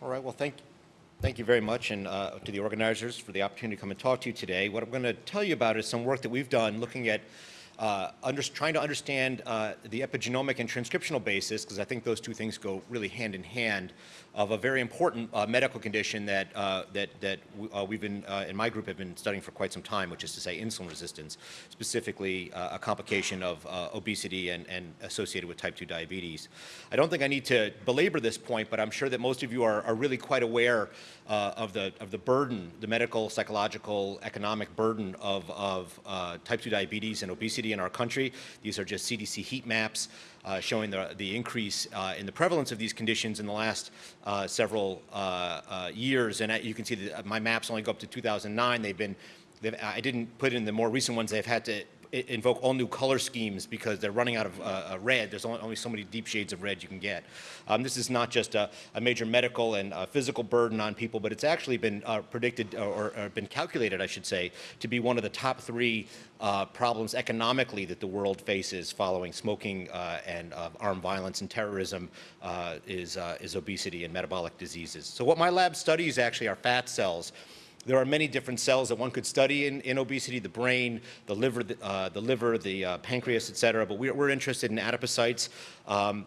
All right, well, thank, thank you very much and uh, to the organizers for the opportunity to come and talk to you today. What I'm going to tell you about is some work that we've done looking at uh, under, trying to understand uh, the epigenomic and transcriptional basis, because I think those two things go really hand in hand, of a very important uh, medical condition that, uh, that, that uh, we've been, uh, in my group, have been studying for quite some time, which is to say insulin resistance, specifically a complication of obesity and, and associated with type 2 diabetes. I don't think I need to belabor this point, but I'm sure that most of you are, are really quite aware of, the, of the burden, the medical, psychological, economic burden of, of type 2 diabetes and obesity in our country. These are just CDC heat maps uh, showing the, the increase uh, in the prevalence of these conditions in the last uh, several uh, uh, years. And you can see that my maps only go up to 2009. They've been, they've, I didn't put in the more recent ones. They've had to invoke all new color schemes because they're running out of uh, red. There's only, so many deep shades of red you can get. Um, this is not just a, a major medical and uh, physical burden on people, but it's actually been uh, predicted or, or, been calculated, I should say, to be one of the top three uh, problems economically that the world faces following smoking uh, and uh, armed violence and terrorism is, is obesity and metabolic diseases. So what my lab studies actually are fat cells there are many different cells that one could study in, in obesity, the brain, the liver, the, uh, the liver, the uh, pancreas, et cetera, but we're, we're interested in adipocytes. Um,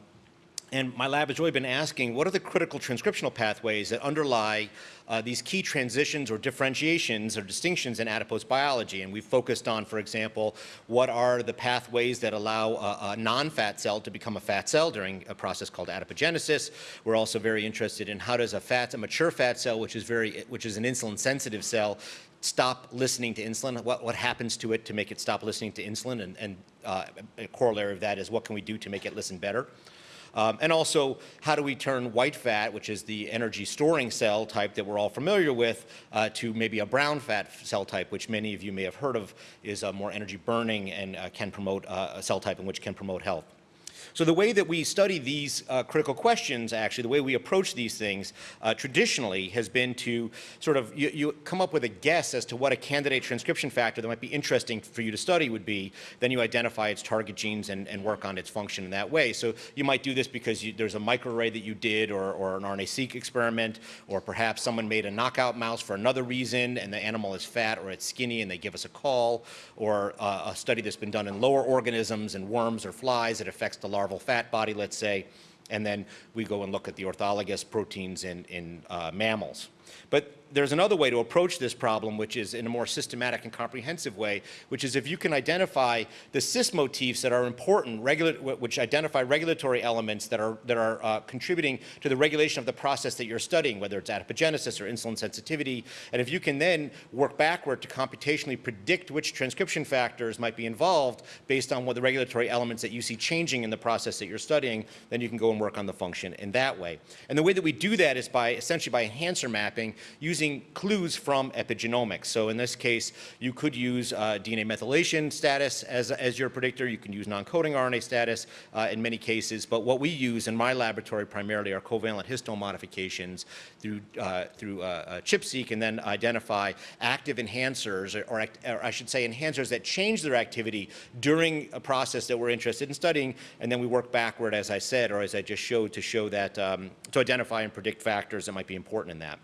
and my lab has really been asking, what are the critical transcriptional pathways that underlie uh, these key transitions or differentiations or distinctions in adipose biology? And we've focused on, for example, what are the pathways that allow a, a non-fat cell to become a fat cell during a process called adipogenesis. We're also very interested in how does a fat, a mature fat cell, which is very, which is an insulin-sensitive cell, stop listening to insulin, what, what happens to it to make it stop listening to insulin, and, and uh, a corollary of that is what can we do to make it listen better. Um, and also, how do we turn white fat, which is the energy storing cell type that we're all familiar with, uh, to maybe a brown fat cell type, which many of you may have heard of, is uh, more energy burning and uh, can promote uh, a cell type in which can promote health. So the way that we study these uh, critical questions, actually, the way we approach these things uh, traditionally has been to sort of, you, you, come up with a guess as to what a candidate transcription factor that might be interesting for you to study would be. Then you identify its target genes and, and work on its function in that way. So you might do this because you, there's a microarray that you did or, or an RNA-seq experiment, or perhaps someone made a knockout mouse for another reason and the animal is fat or it's skinny and they give us a call, or uh, a study that's been done in lower organisms and worms or flies that affects the larval fat body, let's say, and then we go and look at the orthologous proteins in, in uh, mammals. But there's another way to approach this problem, which is in a more systematic and comprehensive way, which is if you can identify the cis motifs that are important, which identify regulatory elements that are, that are uh, contributing to the regulation of the process that you're studying, whether it's adipogenesis or insulin sensitivity, and if you can then work backward to computationally predict which transcription factors might be involved based on what the regulatory elements that you see changing in the process that you're studying, then you can go and work on the function in that way. And the way that we do that is by essentially by enhancer mapping using clues from epigenomics. So in this case, you could use uh, DNA methylation status as, as your predictor. You can use non-coding RNA status uh, in many cases. But what we use in my laboratory primarily are covalent histone modifications through, uh, through uh, uh, ChIP-seq and then identify active enhancers, or, or, or I should say enhancers that change their activity during a process that we're interested in studying. And then we work backward, as I said, or as I just showed, to show that, um, to identify and predict factors that might be important in that.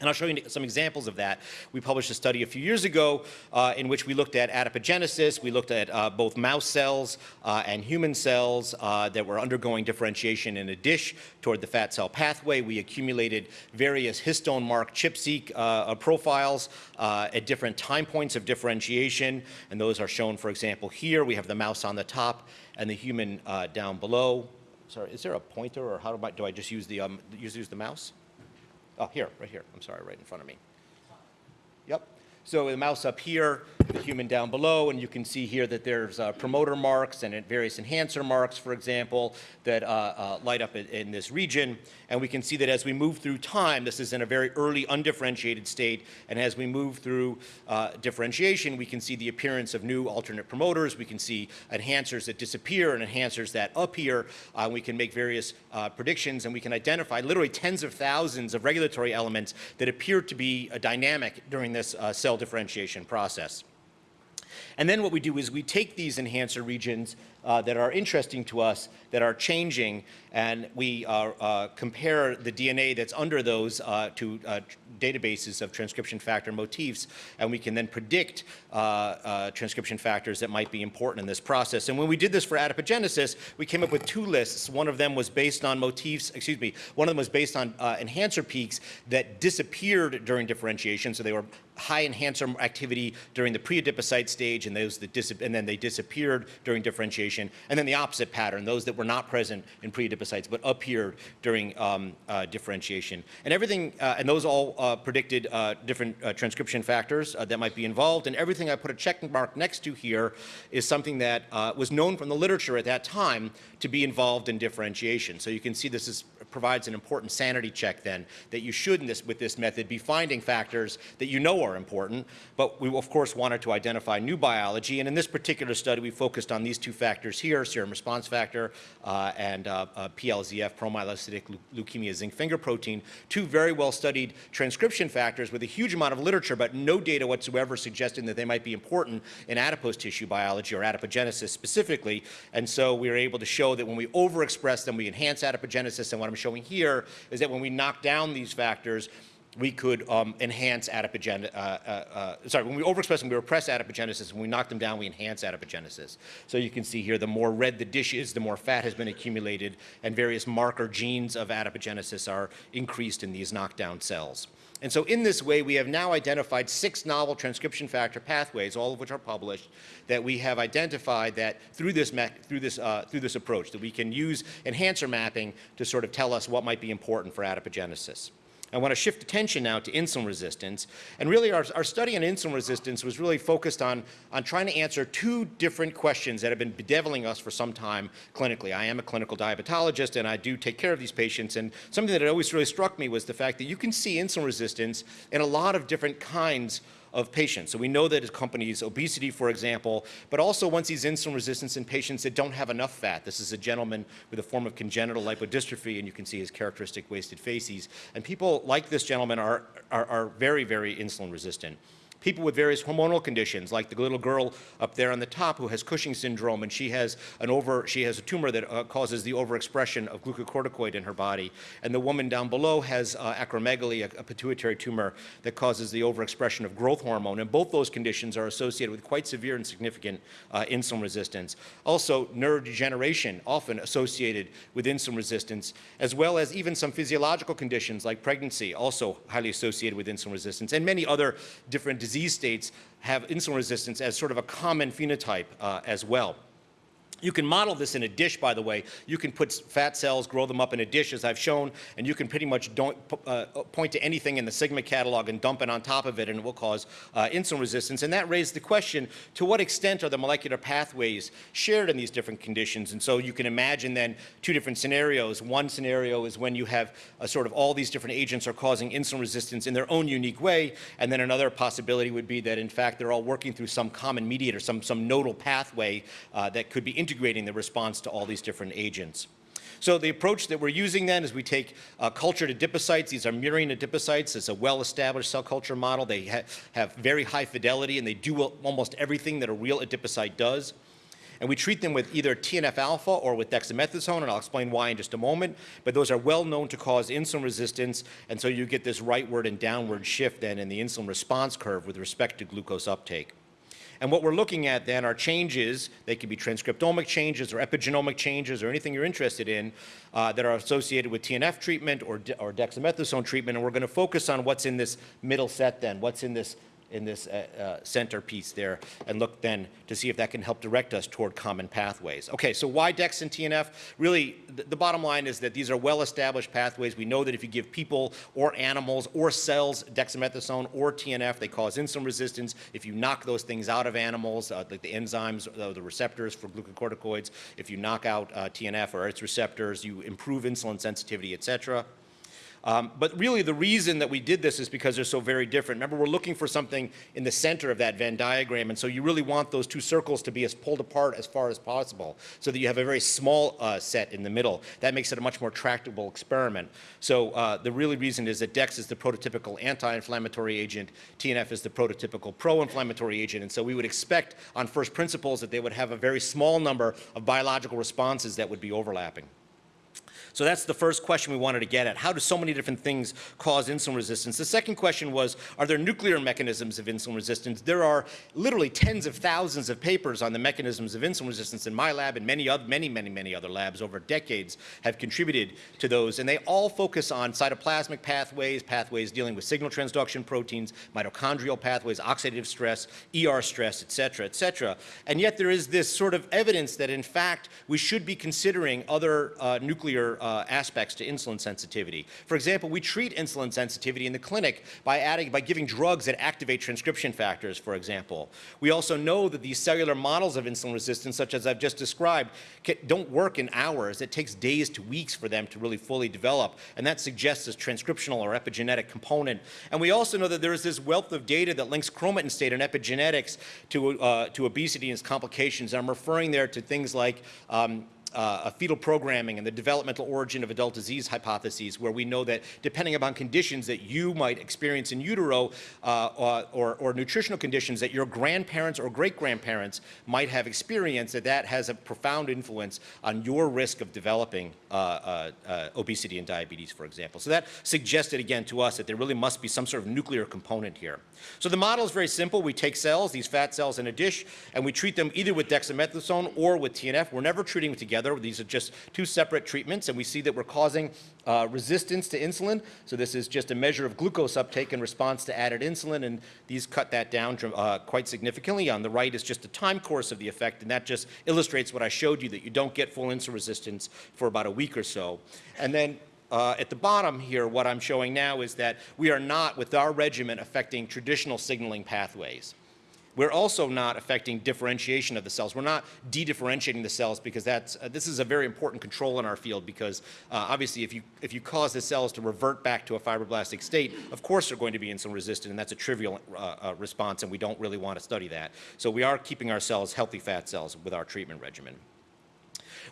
And I'll show you some examples of that. We published a study a few years ago uh, in which we looked at adipogenesis. We looked at uh, both mouse cells uh, and human cells uh, that were undergoing differentiation in a dish toward the fat cell pathway. We accumulated various histone mark ChIP-seq uh, profiles uh, at different time points of differentiation. And those are shown, for example, here. We have the mouse on the top and the human down below. Sorry, is there a pointer or how do I, do I just use the, um, use, use the mouse? Oh, here, right here. I'm sorry, right in front of me. Yep. So the mouse up here, the human down below, and you can see here that there's uh, promoter marks and various enhancer marks, for example, that uh, uh, light up in, in, this region. And we can see that as we move through time, this is in a very early undifferentiated state, and as we move through uh, differentiation, we can see the appearance of new alternate promoters. We can see enhancers that disappear and enhancers that appear. Uh, we can make various uh, predictions, and we can identify literally tens of thousands of regulatory elements that appear to be dynamic during this cell differentiation process. And then what we do is we take these enhancer regions uh, that are interesting to us that are changing, and we uh, uh, compare the DNA that's under those uh, to databases of transcription factor motifs, and we can then predict transcription factors that might be important in this process. And when we did this for adipogenesis, we came up with two lists. One of them was based on motifs, excuse me, one of them was based on enhancer peaks that disappeared during differentiation, so they were high enhancer activity during the pre-adipocyte stage and those that and then they disappeared during differentiation, and then the opposite pattern, those that were not present in pre-adipocytes but appeared during um, uh, differentiation. And everything, uh, and those all uh, predicted uh, different uh, transcription factors uh, that might be involved, and everything I put a check mark next to here is something that was known from the literature at that time to be involved in differentiation. So you can see this is provides an important sanity check then that you should this, with this method be finding factors that you know are important, but we of course wanted to identify new biology and in this particular study we focused on these two factors here, serum response factor uh, and uh, uh, PLZF, promyelocytic leukemia zinc finger protein, two very well studied transcription factors with a huge amount of literature but no data whatsoever suggesting that they might be important in adipose tissue biology or adipogenesis specifically. And so we were able to show that when we overexpress them we enhance adipogenesis. And what I'm showing here is that when we knock down these factors, we could um, enhance adipogenesis, uh, uh, uh, sorry, when we overexpress them, we repress adipogenesis. When we knock them down, we enhance adipogenesis. So you can see here, the more red the dish is, the more fat has been accumulated, and various marker genes of adipogenesis are increased in these knockdown cells. And so in this way, we have now identified six novel transcription factor pathways, all of which are published, that we have identified that through this, through this, uh, through this approach, that we can use enhancer mapping to sort of tell us what might be important for adipogenesis. I want to shift attention now to insulin resistance. And really our, our study on insulin resistance was really focused on, on trying to answer two different questions that have been bedeviling us for some time clinically. I am a clinical diabetologist and I do take care of these patients. And something that always really struck me was the fact that you can see insulin resistance in a lot of different kinds of patients. So we know that it accompanies obesity, for example, but also once these insulin resistance in patients that don't have enough fat. This is a gentleman with a form of congenital lipodystrophy, and you can see his characteristic wasted faces. And people like this gentleman are, are, are very, very insulin resistant people with various hormonal conditions, like the little girl up there on the top who has Cushing syndrome, and she has an over, she has a tumor that uh, causes the overexpression of glucocorticoid in her body. And the woman down below has uh, acromegaly, a, a, pituitary tumor that causes the overexpression of growth hormone. And both those conditions are associated with quite severe and significant uh, insulin resistance. Also, neurodegeneration, often associated with insulin resistance, as well as even some physiological conditions like pregnancy, also highly associated with insulin resistance, and many other different diseases disease states have insulin resistance as sort of a common phenotype uh, as well. You can model this in a dish, by the way. You can put fat cells, grow them up in a dish, as I've shown, and you can pretty much uh, point to anything in the Sigma catalog and dump it on top of it, and it will cause uh, insulin resistance. And that raised the question, to what extent are the molecular pathways shared in these different conditions? And so you can imagine then two different scenarios. One scenario is when you have a sort of all these different agents are causing insulin resistance in their own unique way, and then another possibility would be that, in fact, they're all working through some common mediator, some, some nodal pathway uh, that could be integrating the response to all these different agents. So the approach that we're using then is we take uh, cultured adipocytes. These are murine adipocytes. It's a well-established cell culture model. They ha have very high fidelity, and they do almost everything that a real adipocyte does. And we treat them with either TNF-alpha or with dexamethasone, and I'll explain why in just a moment. But those are well known to cause insulin resistance, and so you get this rightward and downward shift then in the insulin response curve with respect to glucose uptake. And what we're looking at then are changes, they could be transcriptomic changes or epigenomic changes or anything you're interested in uh, that are associated with TNF treatment or, or dexamethasone treatment. And we're going to focus on what's in this middle set then, what's in this in this uh, uh, centerpiece there and look then to see if that can help direct us toward common pathways. Okay, so why DEX and TNF? Really, the, the bottom line is that these are well-established pathways. We know that if you give people or animals or cells dexamethasone or TNF, they cause insulin resistance. If you knock those things out of animals, uh, like the enzymes, uh, the receptors for glucocorticoids, if you knock out uh, TNF or its receptors, you improve insulin sensitivity, et cetera. Um, but really the reason that we did this is because they're so very different. Remember, we're looking for something in the center of that Venn diagram, and so you really want those two circles to be as pulled apart as far as possible so that you have a very small uh, set in the middle. That makes it a much more tractable experiment. So uh, the really reason is that DEX is the prototypical anti-inflammatory agent, TNF is the prototypical pro-inflammatory agent, and so we would expect on first principles that they would have a very small number of biological responses that would be overlapping. So that's the first question we wanted to get at. How do so many different things cause insulin resistance? The second question was, are there nuclear mechanisms of insulin resistance? There are literally tens of thousands of papers on the mechanisms of insulin resistance in my lab and many, other, many, many, many other labs over decades have contributed to those. And they all focus on cytoplasmic pathways, pathways dealing with signal transduction proteins, mitochondrial pathways, oxidative stress, ER stress, et cetera, et cetera. And yet there is this sort of evidence that in fact we should be considering other uh, nuclear uh, aspects to insulin sensitivity. For example, we treat insulin sensitivity in the clinic by adding, by giving drugs that activate transcription factors, for example. We also know that these cellular models of insulin resistance, such as I've just described, can, don't work in hours. It takes days to weeks for them to really fully develop, and that suggests this transcriptional or epigenetic component. And we also know that there is this wealth of data that links chromatin state and epigenetics to, uh, to obesity and its complications. I'm referring there to things like um, uh, fetal programming and the developmental origin of adult disease hypotheses where we know that depending upon conditions that you might experience in utero uh, uh, or, or, nutritional conditions that your grandparents or great-grandparents might have experienced, that that has a profound influence on your risk of developing uh, uh, uh, obesity and diabetes, for example. So that suggested again to us that there really must be some sort of nuclear component here. So the model is very simple. We take cells, these fat cells in a dish, and we treat them either with dexamethasone or with TNF. We're never treating them together. These are just two separate treatments, and we see that we're causing uh, resistance to insulin. So this is just a measure of glucose uptake in response to added insulin, and these cut that down uh, quite significantly. On the right is just a time course of the effect, and that just illustrates what I showed you, that you don't get full insulin resistance for about a week or so. And then uh, at the bottom here, what I'm showing now is that we are not, with our regimen, affecting traditional signaling pathways. We're also not affecting differentiation of the cells. We're not de-differentiating the cells because that's, uh, this is a very important control in our field because uh, obviously if you, if you cause the cells to revert back to a fibroblastic state, of course they're going to be insulin resistant and that's a trivial uh, uh, response and we don't really want to study that. So we are keeping our cells healthy fat cells with our treatment regimen.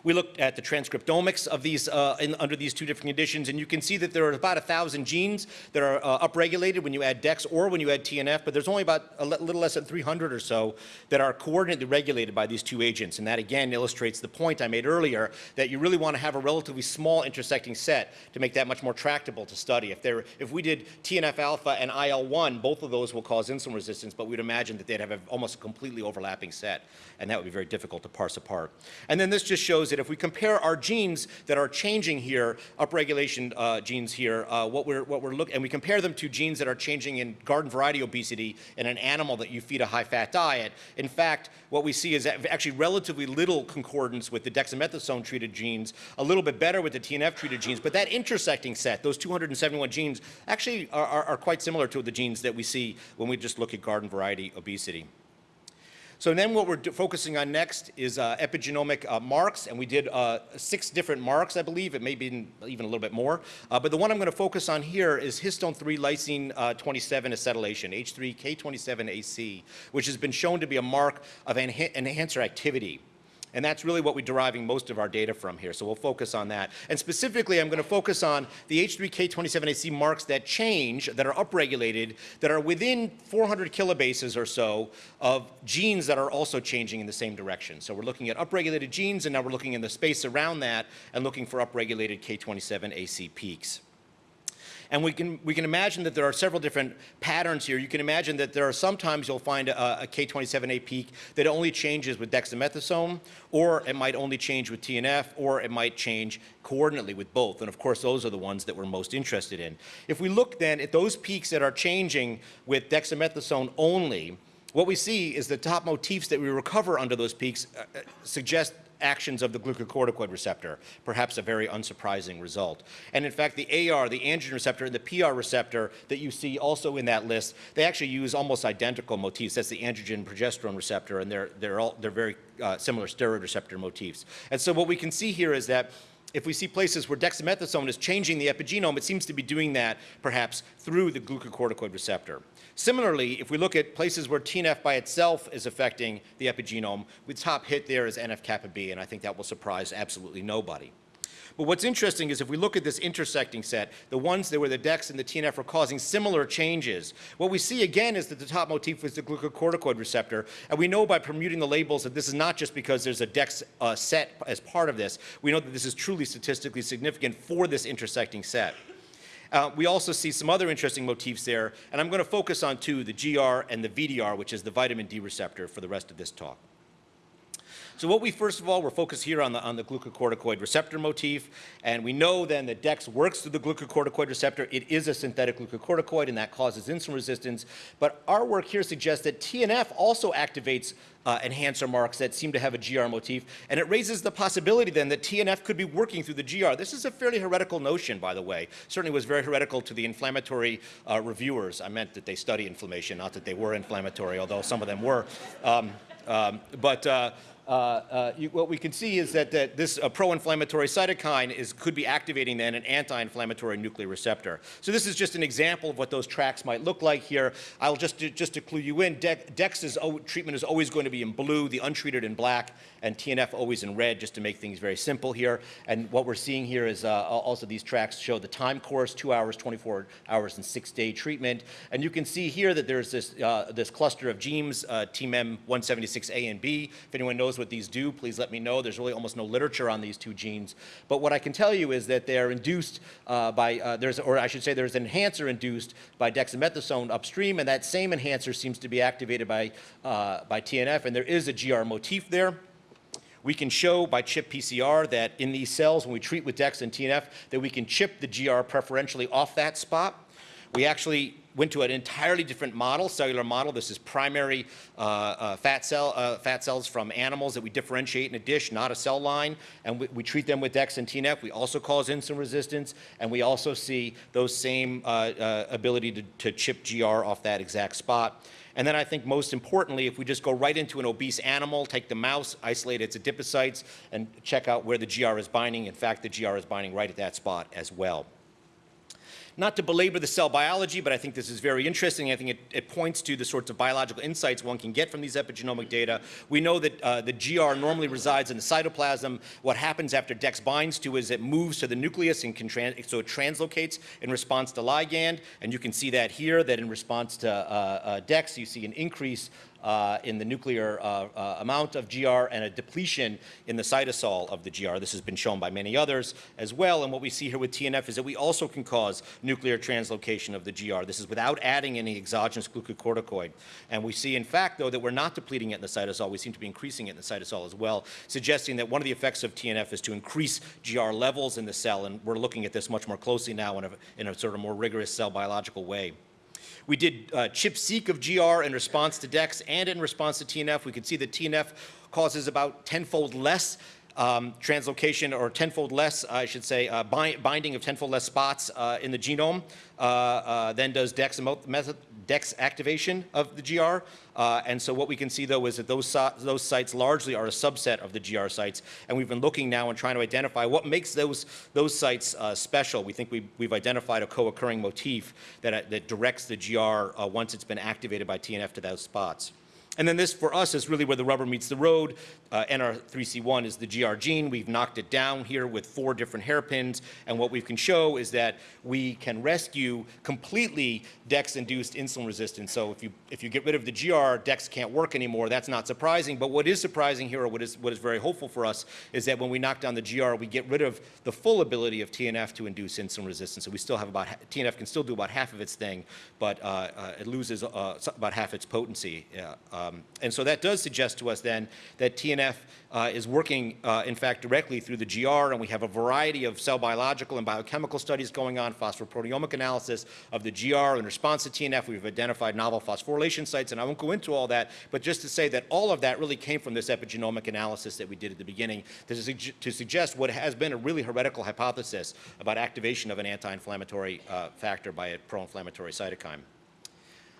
We looked at the transcriptomics of these uh, in, under these two different conditions, and you can see that there are about a thousand genes that are uh, upregulated when you add DEX or when you add TNF, but there's only about a little less than 300 or so that are coordinately regulated by these two agents. And that again illustrates the point I made earlier that you really want to have a relatively small intersecting set to make that much more tractable to study. If, there, if we did TNF alpha and IL-1, both of those will cause insulin resistance, but we'd imagine that they'd have a, almost a completely overlapping set, and that would be very difficult to parse apart. And then this just shows shows that if we compare our genes that are changing here, upregulation uh, genes here, uh, what we're, what we're looking, and we compare them to genes that are changing in garden variety obesity in an animal that you feed a high fat diet, in fact, what we see is actually relatively little concordance with the dexamethasone treated genes, a little bit better with the TNF treated genes, but that intersecting set, those 271 genes, actually are, are, are quite similar to the genes that we see when we just look at garden variety obesity. So then what we're focusing on next is uh, epigenomic uh, marks, and we did uh, six different marks, I believe. It may be even a little bit more. Uh, but the one I'm going to focus on here is histone 3 lysine uh, 27 acetylation, H3K27AC, which has been shown to be a mark of enhancer activity. And that's really what we're deriving most of our data from here. So we'll focus on that. And specifically, I'm going to focus on the H3K27AC marks that change, that are upregulated, that are within 400 kilobases or so of genes that are also changing in the same direction. So we're looking at upregulated genes, and now we're looking in the space around that and looking for upregulated K27AC peaks. And we can, we can imagine that there are several different patterns here. You can imagine that there are sometimes you'll find a a K27A peak that only changes with dexamethasone, or it might only change with TNF, or it might change coordinately with both. And of course, those are the ones that we're most interested in. If we look then at those peaks that are changing with dexamethasone only, what we see is the top motifs that we recover under those peaks uh, uh suggest actions of the glucocorticoid receptor, perhaps a very unsurprising result. And in fact, the AR, the androgen receptor, and the PR receptor that you see also in that list, they actually use almost identical motifs. That's the androgen progesterone receptor, and they're, they're, all, they're very uh, similar steroid receptor motifs. And so what we can see here is that if we see places where dexamethasone is changing the epigenome, it seems to be doing that perhaps through the glucocorticoid receptor. Similarly, if we look at places where TNF by itself is affecting the epigenome, the top hit there is NF-kappa B, and I think that will surprise absolutely nobody. But what's interesting is if we look at this intersecting set, the ones that were the DEX and the TNF are causing similar changes, what we see again is that the top motif is the glucocorticoid receptor. And we know by permuting the labels that this is not just because there's a DEX uh, set as part of this. We know that this is truly statistically significant for this intersecting set. Uh, we also see some other interesting motifs there, and I'm going to focus on two, the GR and the VDR, which is the vitamin D receptor for the rest of this talk. So what we first of all, we're focused here on the, on the glucocorticoid receptor motif, and we know then that DEX works through the glucocorticoid receptor. It is a synthetic glucocorticoid, and that causes insulin resistance. But our work here suggests that TNF also activates uh, enhancer marks that seem to have a GR motif, and it raises the possibility then that TNF could be working through the GR. This is a fairly heretical notion, by the way. Certainly was very heretical to the inflammatory uh, reviewers. I meant that they study inflammation, not that they were inflammatory, although some of them were. Um, um, but uh, you, what we can see is that, that this uh, pro-inflammatory cytokine is, could be activating then an anti-inflammatory nuclear receptor. So this is just an example of what those tracks might look like here. I'll just, just to clue you in, De is, treatment is always going to be in blue, the untreated in black, and TNF always in red, just to make things very simple here. And what we're seeing here is uh, also these tracks show the time course, two hours, 24 hours, and six-day treatment. And you can see here that there's this, uh, this cluster of genes, uh, TMEM176A and B. If anyone knows what these do, please let me know. There's really almost no literature on these two genes. But what I can tell you is that they're induced uh, by, uh, there's, or I should say there's an enhancer induced by dexamethasone upstream, and that same enhancer seems to be activated by, uh, by TNF, and there is a GR motif there. We can show by chip PCR that in these cells, when we treat with DEX and TNF, that we can chip the GR preferentially off that spot. We actually went to an entirely different model, cellular model. This is primary uh, uh, fat, cell, uh, fat cells from animals that we differentiate in a dish, not a cell line, and we, we, treat them with DEX and TNF. We also cause insulin resistance, and we also see those same uh, uh, ability to, to chip GR off that exact spot. And then I think most importantly, if we just go right into an obese animal, take the mouse, isolate its adipocytes, and check out where the GR is binding. In fact, the GR is binding right at that spot as well. Not to belabor the cell biology, but I think this is very interesting. I think it, it points to the sorts of biological insights one can get from these epigenomic data. We know that uh, the GR normally resides in the cytoplasm. What happens after DEX binds to is it moves to the nucleus and can so it translocates in response to ligand. And you can see that here, that in response to uh, uh, DEX, you see an increase uh, in the nuclear uh, uh, amount of GR and a depletion in the cytosol of the GR. This has been shown by many others as well. And what we see here with TNF is that we also can cause nuclear translocation of the GR. This is without adding any exogenous glucocorticoid. And we see, in fact, though, that we're not depleting it in the cytosol. We seem to be increasing it in the cytosol as well, suggesting that one of the effects of TNF is to increase GR levels in the cell. And we're looking at this much more closely now in a, in a sort of more rigorous cell biological way. We did uh, ChIP-seq of GR in response to DEX and in response to TNF. We could see that TNF causes about tenfold less um, translocation or tenfold less, I should say, uh, bind, binding of tenfold less spots uh, in the genome uh, uh than does DEX DEX activation of the GR. Uh, and so what we can see, though, is that those, those sites largely are a subset of the GR sites. And we've been looking now and trying to identify what makes those, those sites special. We think we, we've identified a co-occurring motif that, that directs the GR once it's been activated by TNF to those spots. And then this, for us, is really where the rubber meets the road. Uh, NR3C1 is the GR gene. We've knocked it down here with four different hairpins. And what we can show is that we can rescue completely DEX-induced insulin resistance. So if you, if you get rid of the GR, DEX can't work anymore. That's not surprising. But what is surprising here, or what is, what is very hopeful for us, is that when we knock down the GR, we get rid of the full ability of TNF to induce insulin resistance. So we still have about, TNF can still do about half of its thing, but uh, uh, it loses uh, about half its potency. Um, um, and so that does suggest to us then that TNF uh, is working, uh, in fact, directly through the GR, and we have a variety of cell biological and biochemical studies going on, phosphoproteomic analysis of the GR in response to TNF. We've identified novel phosphorylation sites, and I won't go into all that, but just to say that all of that really came from this epigenomic analysis that we did at the beginning to, su to suggest what has been a really heretical hypothesis about activation of an anti-inflammatory uh, factor by a pro-inflammatory cytokine.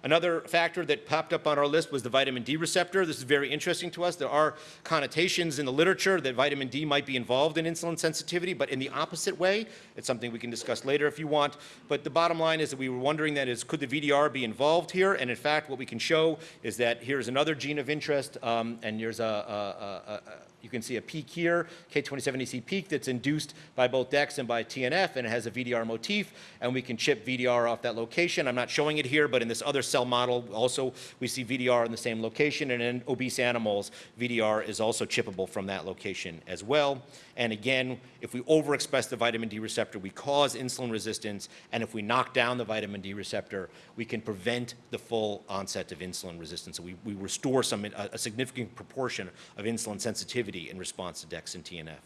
Another factor that popped up on our list was the vitamin D receptor. This is very interesting to us. There are connotations in the literature that vitamin D might be involved in insulin sensitivity, but in the opposite way. It's something we can discuss later if you want. But the bottom line is that we were wondering that is, could the VDR be involved here? And in fact, what we can show is that here's another gene of interest, um, and here's a, a, a, a you can see a peak here, K27AC peak that's induced by both DEX and by TNF, and it has a VDR motif, and we can chip VDR off that location. I'm not showing it here, but in this other cell model, also we see VDR in the same location, and in obese animals, VDR is also chippable from that location as well. And again, if we overexpress the vitamin D receptor, we cause insulin resistance, and if we knock down the vitamin D receptor, we can prevent the full onset of insulin resistance. So we, we restore some, a, a significant proportion of insulin sensitivity in response to DEX and TNF.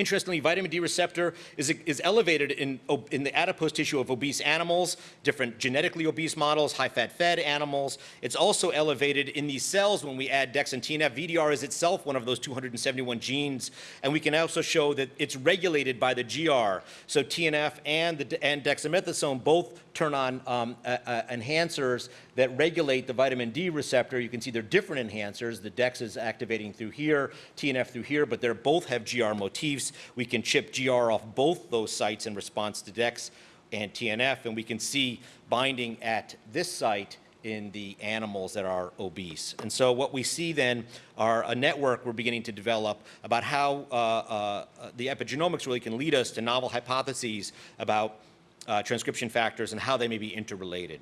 Interestingly, vitamin D receptor is, is elevated in, in the adipose tissue of obese animals, different genetically obese models, high-fat fed animals. It's also elevated in these cells when we add DEX and TNF. VDR is itself one of those 271 genes, and we can also show that it's regulated by the GR. So TNF and, the, and dexamethasone both turn on um, uh, uh, enhancers that regulate the vitamin D receptor. You can see they're different enhancers. The DEX is activating through here, TNF through here, but they both have GR motifs. We can chip GR off both those sites in response to DEX and TNF, and we can see binding at this site in the animals that are obese. And so what we see then are a network we're beginning to develop about how uh, uh, the epigenomics really can lead us to novel hypotheses about uh, transcription factors and how they may be interrelated.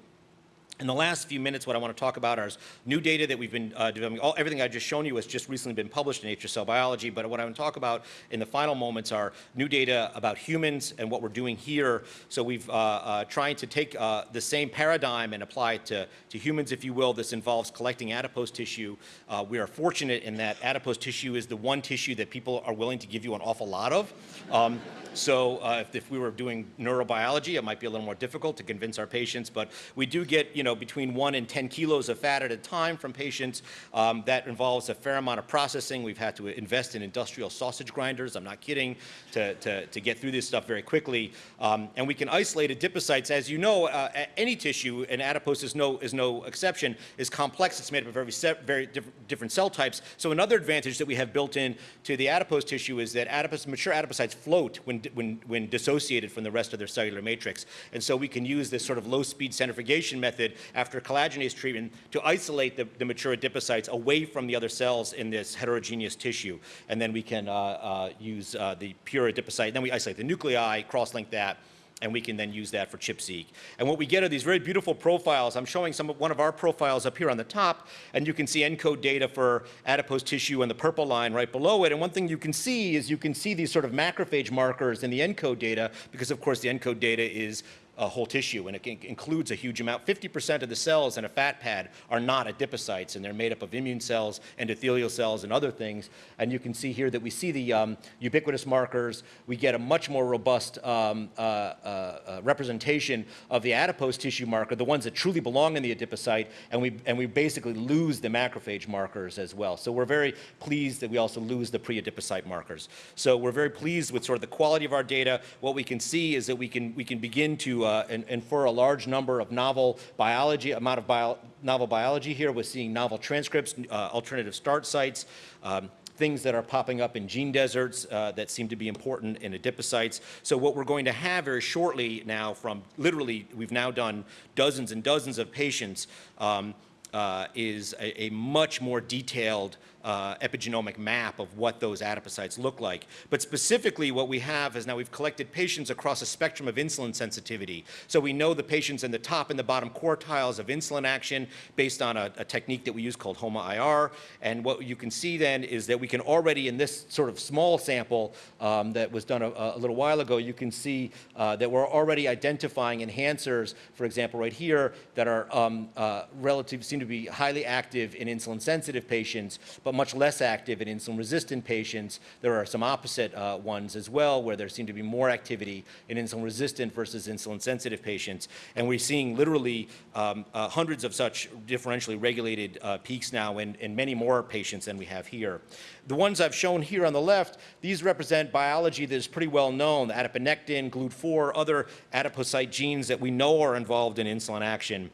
In the last few minutes, what I want to talk about are new data that we've been uh, developing. All, everything I've just shown you has just recently been published in Nature Cell Biology, but what I want to talk about in the final moments are new data about humans and what we're doing here. So we've uh, uh, trying to take uh, the same paradigm and apply it to, to humans, if you will. This involves collecting adipose tissue. Uh, we are fortunate in that adipose tissue is the one tissue that people are willing to give you an awful lot of. Um, so uh, if, if, we were doing neurobiology, it might be a little more difficult to convince our patients, but we do get, you know, between one and 10 kilos of fat at a time from patients. Um, that involves a fair amount of processing. We've had to invest in industrial sausage grinders, I'm not kidding, to, to, to get through this stuff very quickly. Um, and we can isolate adipocytes. As you know, uh, any tissue, and adipose is no, is no exception, is complex. It's made up of very, very diff different cell types. So another advantage that we have built in to the adipose tissue is that adipose, mature adipocytes float when when, when dissociated from the rest of their cellular matrix. And so we can use this sort of low-speed centrifugation method after collagenase treatment to isolate the, the, mature adipocytes away from the other cells in this heterogeneous tissue. And then we can uh, uh, use uh, the pure adipocyte. Then we isolate the nuclei, cross-link that, and we can then use that for ChIP-seq. And what we get are these very beautiful profiles. I'm showing some of one of our profiles up here on the top, and you can see ENCODE data for adipose tissue and the purple line right below it. And one thing you can see is you can see these sort of macrophage markers in the ENCODE data, because of course the ENCODE data is uh, whole tissue, and it includes a huge amount. 50% of the cells in a fat pad are not adipocytes, and they're made up of immune cells, endothelial cells, and other things. And you can see here that we see the um, ubiquitous markers. We get a much more robust um, uh, uh, uh, representation of the adipose tissue marker, the ones that truly belong in the adipocyte, and we, and we basically lose the macrophage markers as well. So we're very pleased that we also lose the pre-adipocyte markers. So we're very pleased with sort of the quality of our data. What we can see is that we can, we can begin to uh, and, infer a large number of novel biology, amount of bio, novel biology here. We're seeing novel transcripts, uh, alternative start sites, um, things that are popping up in gene deserts uh, that seem to be important in adipocytes. So what we're going to have very shortly now from literally, we've now done dozens and dozens of patients, um, uh, is a, a, much more detailed uh, epigenomic map of what those adipocytes look like. But specifically what we have is now we've collected patients across a spectrum of insulin sensitivity. So we know the patients in the top and the bottom quartiles of insulin action based on a, a technique that we use called HOMA-IR. And what you can see then is that we can already in this sort of small sample um, that was done a, a, little while ago, you can see uh, that we're already identifying enhancers, for example, right here, that are um, uh, relative, seem to be highly active in insulin sensitive patients, but much less active in insulin-resistant patients. There are some opposite uh, ones as well, where there seem to be more activity in insulin-resistant versus insulin-sensitive patients. And we're seeing literally um, uh, hundreds of such differentially regulated uh, peaks now in, in many more patients than we have here. The ones I've shown here on the left, these represent biology that is pretty well known, adiponectin, GLUT4, other adipocyte genes that we know are involved in insulin action.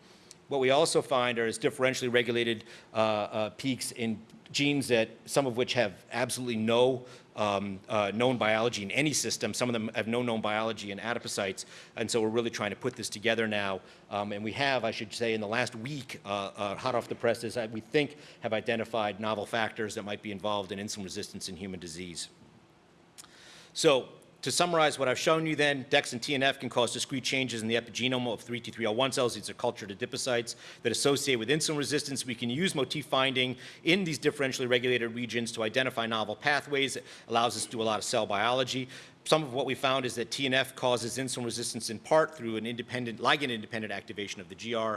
What we also find are is differentially regulated uh, uh, peaks in genes that some of which have absolutely no um, uh, known biology in any system. Some of them have no known biology in adipocytes. And so we're really trying to put this together now. Um, and we have, I should say, in the last week, uh, uh, hot off the presses, we think have identified novel factors that might be involved in insulin resistance in human disease. So to summarize what I've shown you then, DEX and TNF can cause discrete changes in the epigenome of 3T3L1 cells. These are cultured adipocytes that associate with insulin resistance. We can use motif finding in these differentially regulated regions to identify novel pathways. It allows us to do a lot of cell biology. Some of what we found is that TNF causes insulin resistance in part through an independent, ligand-independent activation of the GR.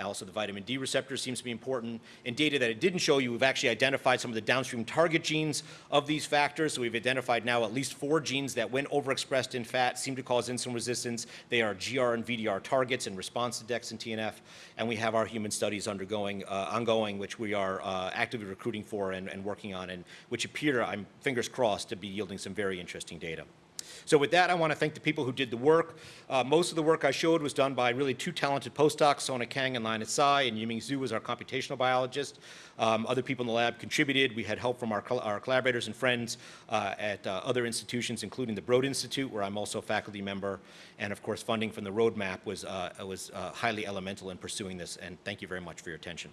Also, the vitamin D receptor seems to be important. In data that it didn't show you, we've actually identified some of the downstream target genes of these factors. So we've identified now at least four genes that, when overexpressed in fat, seem to cause insulin resistance. They are GR and VDR targets in response to DEX and TNF. And we have our human studies undergoing, uh, ongoing, which we are uh, actively recruiting for and, and working on, and which appear, I'm fingers crossed, to be yielding some very interesting data. So with that, I want to thank the people who did the work. Uh, most of the work I showed was done by really two talented postdocs, Sona Kang and Linus Tsai, and Yiming Zhu was our computational biologist. Um, other people in the lab contributed. We had help from our, our collaborators and friends uh, at uh, other institutions, including the Broad Institute, where I'm also a faculty member. And of course, funding from the roadmap was, uh, was uh, highly elemental in pursuing this. And thank you very much for your attention.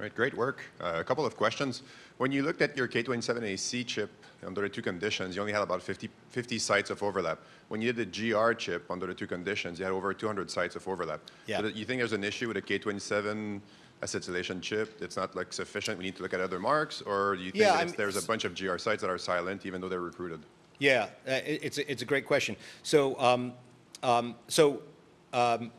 Right, great work. Uh, a couple of questions. When you looked at your K27AC chip under the two conditions, you only had about 50, 50 sites of overlap. When you did the GR chip under the two conditions, you had over 200 sites of overlap. Yeah. So you think there's an issue with a K27 acetylation chip? It's not like sufficient. We need to look at other marks, or do you think Yeah, that I'm- it's- there's a bunch of GR sites that are silent, even though they're recruited? Yeah, uh, it's, a- it's a great question. So, um, um, so um,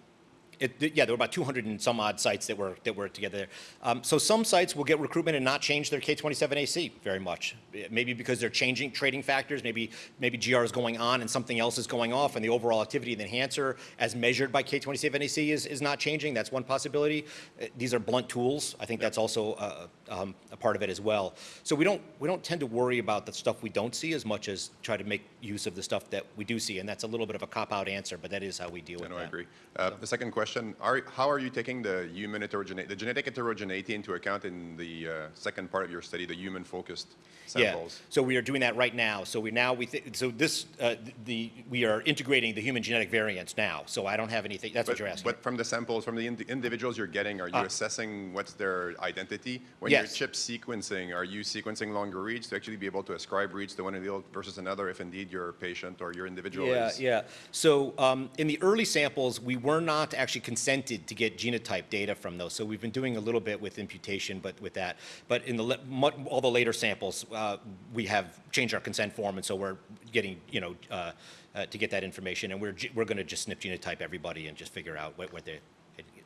it, yeah, there were about 200 and some odd sites that were, that were together there. Um, so some sites will get recruitment and not change their K27AC very much. Maybe because they're changing trading factors, maybe, maybe GR is going on and something else is going off and the overall activity of the enhancer as measured by K27AC is, is not changing. That's one possibility. Uh, These are blunt tools. I think that's also uh, um, a part of it as well. So we don't, we don't tend to worry about the stuff we don't see as much as try to make use of the stuff that we do see. And that's a little bit of a cop-out answer, but that is how we deal I with know, that. I agree. Uh, The second question, are, how are you taking the human heterogeneity, the genetic heterogeneity into account in the uh, second part of your study, the human-focused samples? Yeah, so we are doing that right now. So we now, we so this, uh, the, we are integrating the human genetic variants now. So I don't have anything, that's what you're asking. but from the samples, from the indi- individuals you're getting, are you Ah. assessing what's their identity? When Yes. you're chip sequencing, are you sequencing longer reads to actually be able to ascribe reads to one allele versus another if indeed your patient or your individual Yeah, is? yeah. So um, in the early samples, we were not actually consented to get genotype data from those. So we've been doing a little bit with imputation, but with that. But in the all the later samples, uh, we have changed our consent form, and so we're getting, you know, uh, uh, to get that information, and we're we're going to just snip genotype everybody and just figure out what, what they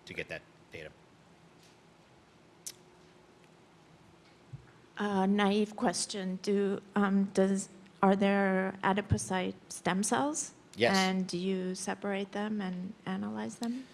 to get that data. Uh, naive question: Do um, does are there adipocyte stem cells? Yes. And do you separate them and analyze them?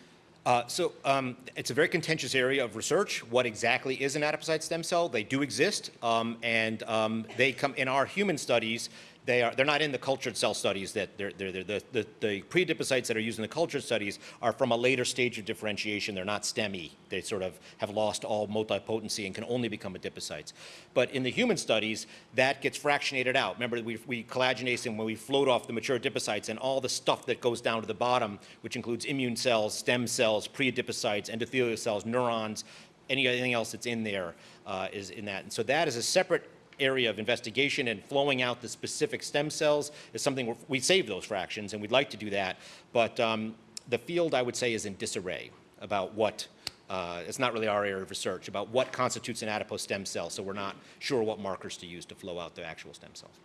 Uh, so um, it's a very contentious area of research. What exactly is an adipocyte stem cell? They do exist, um, and um, they come in our human studies. They are they're not in the cultured cell studies. That they're, they're, they're, the the the pre-adipocytes that are used in the cultured studies are from a later stage of differentiation. They're not STEMI. They sort of have lost all multipotency and can only become adipocytes. But in the human studies, that gets fractionated out. Remember, we we collagenase and when we float off the mature adipocytes and all the stuff that goes down to the bottom, which includes immune cells, stem cells, pre-adipocytes, endothelial cells, neurons, anything else that's in there uh, is in that. And so that is a separate area of investigation and flowing out the specific stem cells is something we're- save those fractions and we'd like to do that. But um, the field, I would say, is in disarray about what, uh, it's not really our area of research, about what constitutes an adipose stem cell. So we're not sure what markers to use to flow out the actual stem cells.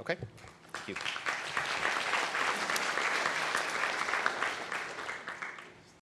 Okay, thank you.